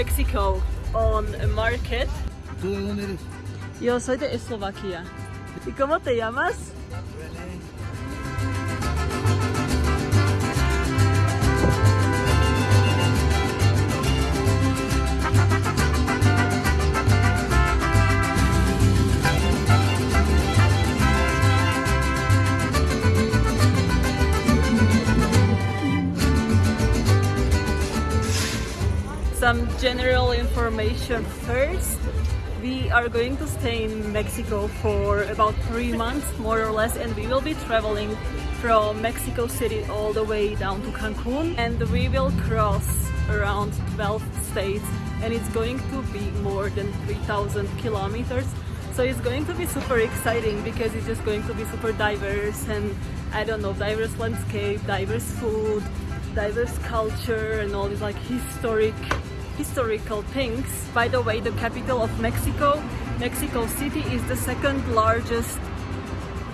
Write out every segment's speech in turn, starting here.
Mexico on a market. ¿Tú de dónde eres? Yo soy de Eslovaquia. ¿Y cómo te llamas? Some general information first. We are going to stay in Mexico for about three months, more or less, and we will be traveling from Mexico City all the way down to Cancun. And we will cross around 12 states, and it's going to be more than 3,000 kilometers. So it's going to be super exciting because it's just going to be super diverse and I don't know, diverse landscape, diverse food, diverse culture, and all these like historic historical things. By the way, the capital of Mexico, Mexico City is the second largest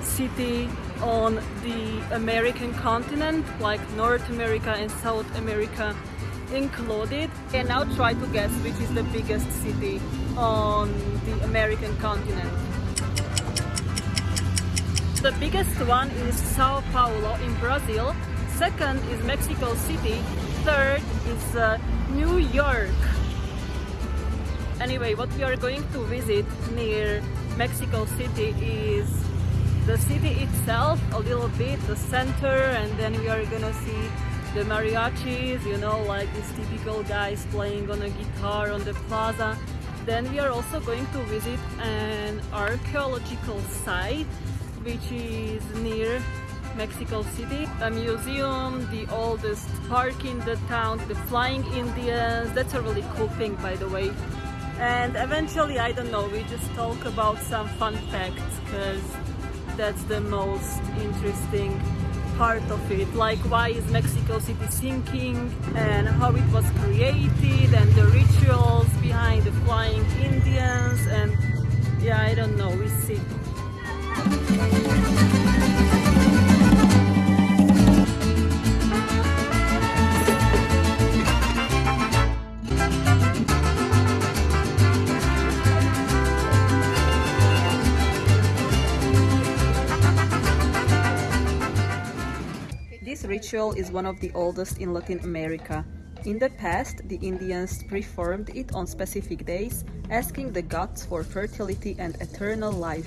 city on the American continent, like North America and South America included. And now try to guess which is the biggest city on the American continent. The biggest one is Sao Paulo in Brazil. Second is Mexico City. Third is uh, New York. Anyway, what we are going to visit near Mexico City is the city itself, a little bit, the center, and then we are gonna see the mariachis, you know, like these typical guys playing on a guitar on the plaza. Then we are also going to visit an archaeological site which is near Mexico City. A museum, the oldest park in the town, the Flying Indians. That's a really cool thing, by the way. And eventually, I don't know, we just talk about some fun facts because that's the most interesting part of it. Like why is Mexico City sinking and how it was created and the rituals behind the Flying Indians and yeah, I don't know, we see. Ritual is one of the oldest in Latin America. In the past, the Indians performed it on specific days, asking the gods for fertility and eternal life.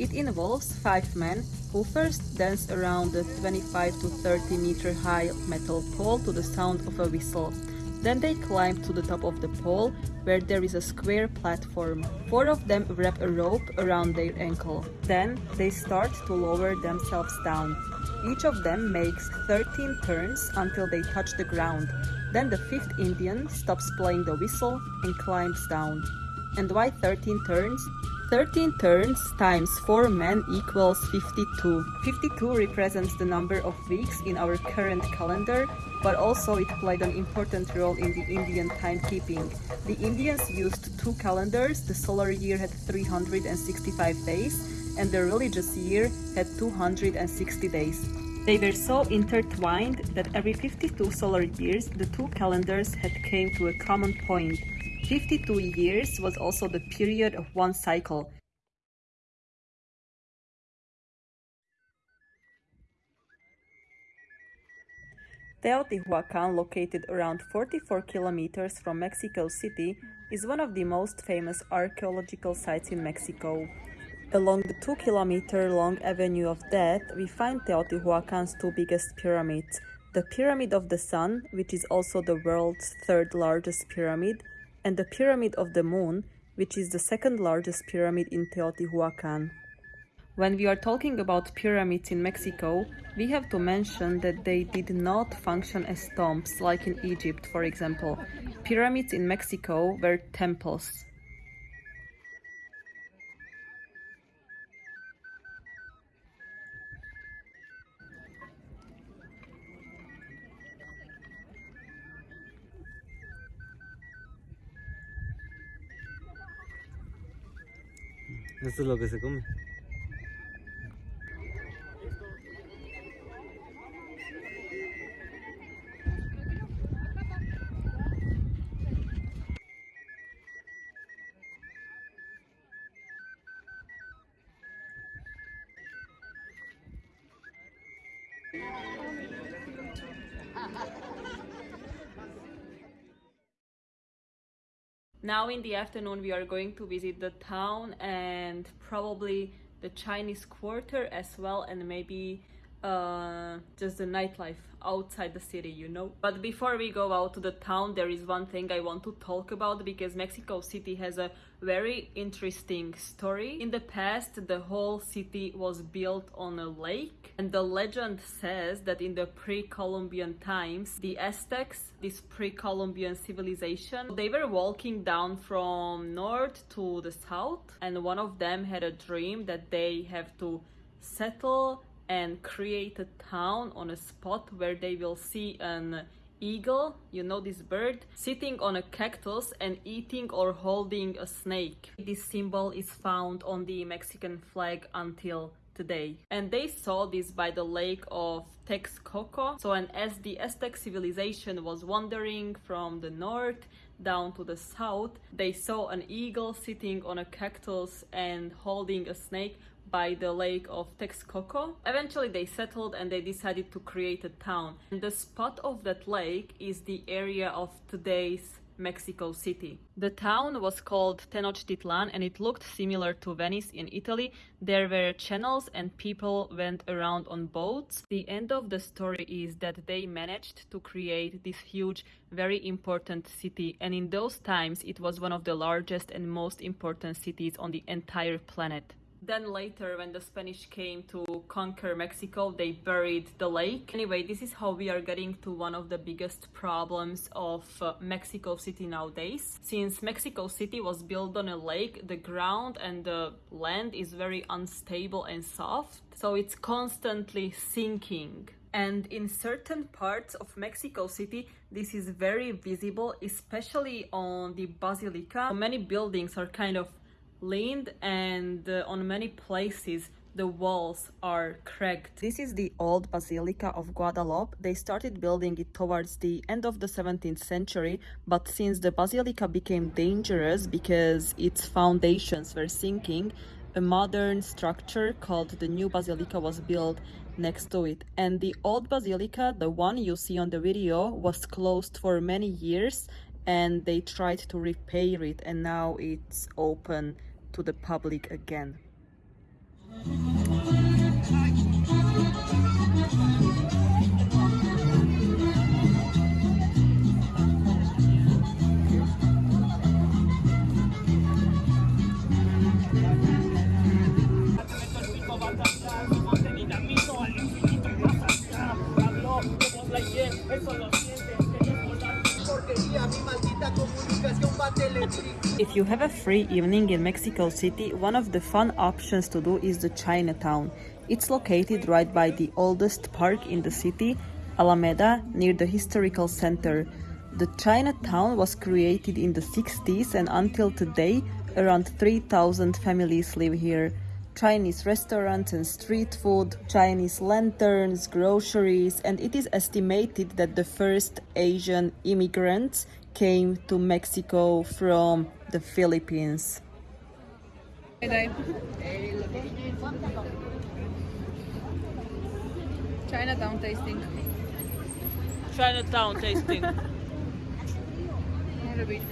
It involves five men who first dance around the 25 to 30 meter high metal pole to the sound of a whistle. Then they climb to the top of the pole, where there is a square platform. Four of them wrap a rope around their ankle. Then they start to lower themselves down. Each of them makes 13 turns until they touch the ground. Then the fifth Indian stops playing the whistle and climbs down. And why 13 turns? 13 turns times 4 men equals 52. 52 represents the number of weeks in our current calendar, but also it played an important role in the Indian timekeeping. The Indians used two calendars, the solar year had 365 days, and the religious year had 260 days. They were so intertwined that every 52 solar years the two calendars had came to a common point. 52 years was also the period of one cycle. Teotihuacan, located around 44 kilometers from Mexico City, is one of the most famous archaeological sites in Mexico. Along the 2 kilometer long Avenue of Death, we find Teotihuacan's two biggest pyramids, the Pyramid of the Sun, which is also the world's third largest pyramid, and the Pyramid of the Moon, which is the second largest pyramid in Teotihuacan. When we are talking about pyramids in Mexico, we have to mention that they did not function as tombs like in Egypt, for example. Pyramids in Mexico were temples. Esto es lo que se come. Now in the afternoon we are going to visit the town and probably the Chinese quarter as well and maybe uh, just the nightlife outside the city, you know. But before we go out to the town, there is one thing I want to talk about because Mexico City has a very interesting story. In the past, the whole city was built on a lake, and the legend says that in the pre Columbian times, the Aztecs, this pre Columbian civilization, they were walking down from north to the south, and one of them had a dream that they have to settle and create a town on a spot where they will see an eagle, you know this bird, sitting on a cactus and eating or holding a snake. This symbol is found on the Mexican flag until today. And they saw this by the lake of Texcoco. So, and as the Aztec civilization was wandering from the north down to the south, they saw an eagle sitting on a cactus and holding a snake by the lake of Texcoco. Eventually they settled and they decided to create a town. And the spot of that lake is the area of today's Mexico City. The town was called Tenochtitlan and it looked similar to Venice in Italy. There were channels and people went around on boats. The end of the story is that they managed to create this huge, very important city and in those times it was one of the largest and most important cities on the entire planet. Then later, when the Spanish came to conquer Mexico, they buried the lake. Anyway, this is how we are getting to one of the biggest problems of uh, Mexico City nowadays. Since Mexico City was built on a lake, the ground and the land is very unstable and soft, so it's constantly sinking. And in certain parts of Mexico City, this is very visible, especially on the Basilica. Many buildings are kind of leaned and uh, on many places the walls are cracked. This is the old Basilica of Guadalupe. They started building it towards the end of the 17th century, but since the basilica became dangerous because its foundations were sinking, a modern structure called the New Basilica was built next to it. And the old basilica, the one you see on the video, was closed for many years and they tried to repair it and now it's open to the public again. If you have a free evening in Mexico City, one of the fun options to do is the Chinatown. It's located right by the oldest park in the city, Alameda, near the historical center. The Chinatown was created in the 60s and until today, around 3,000 families live here. Chinese restaurants and street food, Chinese lanterns, groceries, and it is estimated that the first Asian immigrants came to Mexico from the Philippines. Chinatown tasting. Chinatown tasting. Może być.